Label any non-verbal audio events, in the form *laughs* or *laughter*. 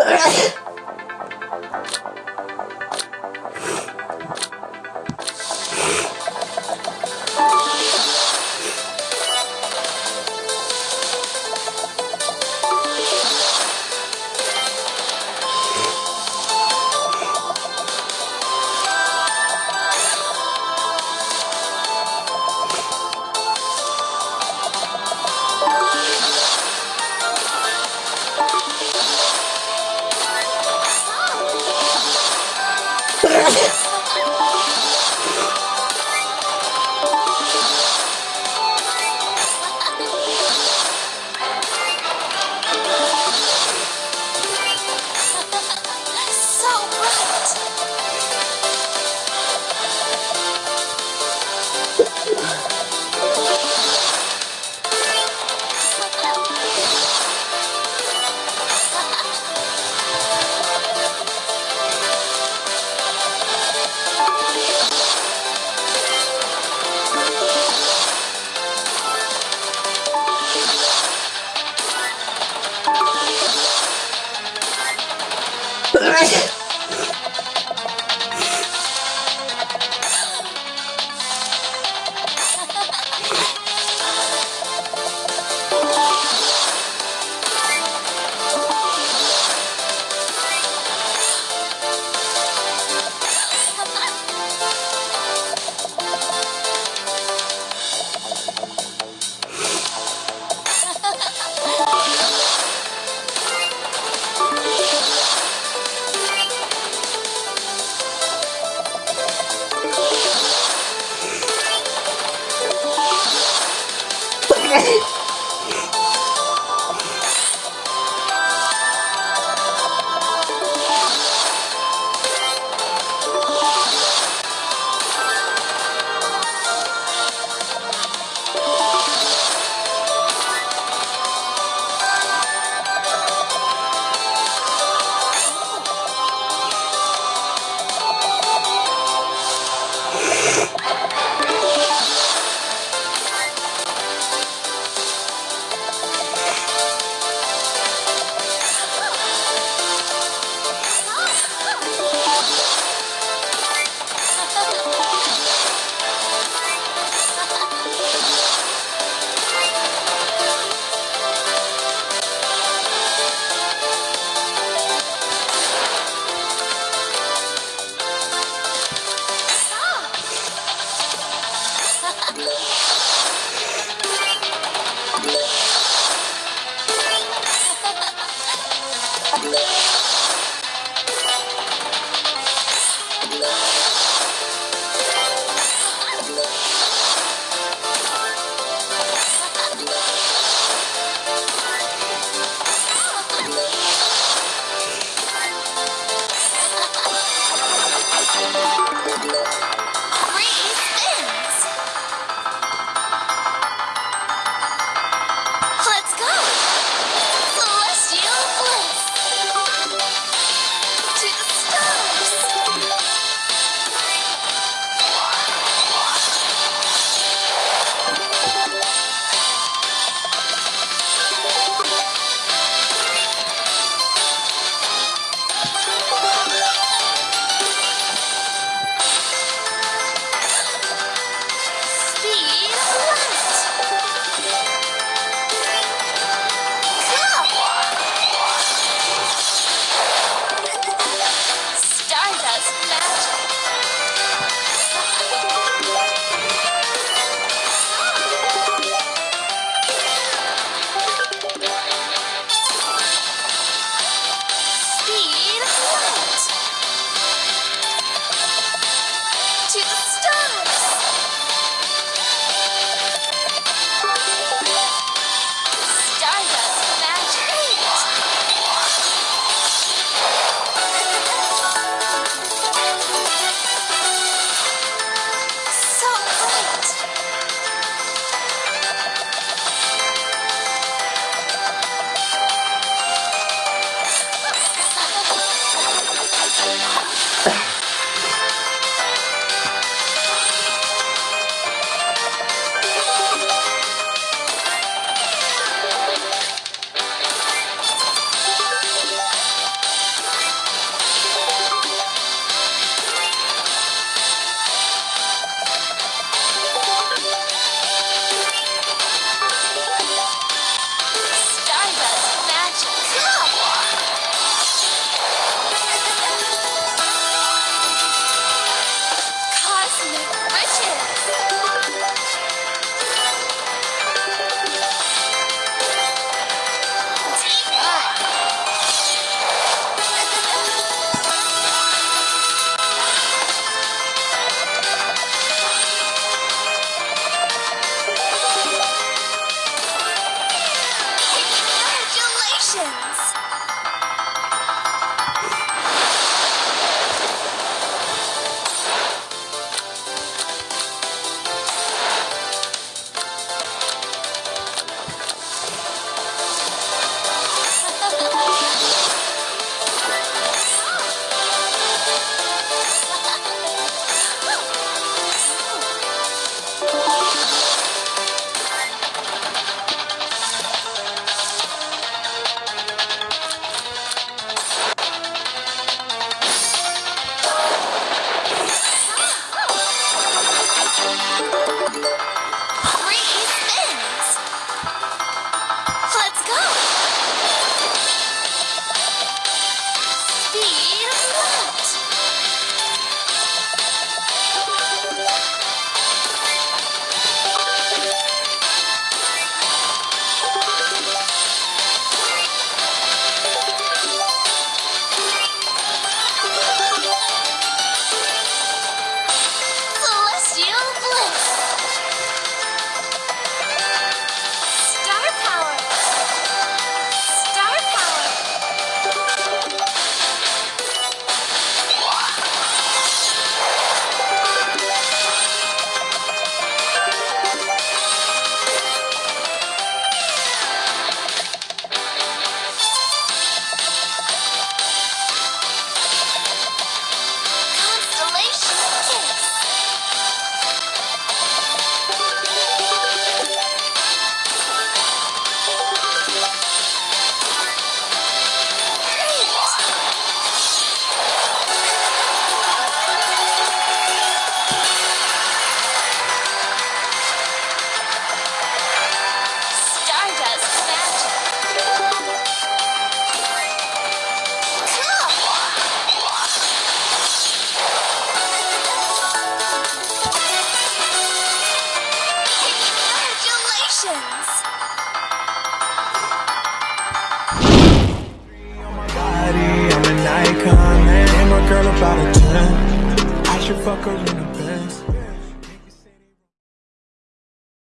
はい。¡Ay! *laughs* fuck her in the bed.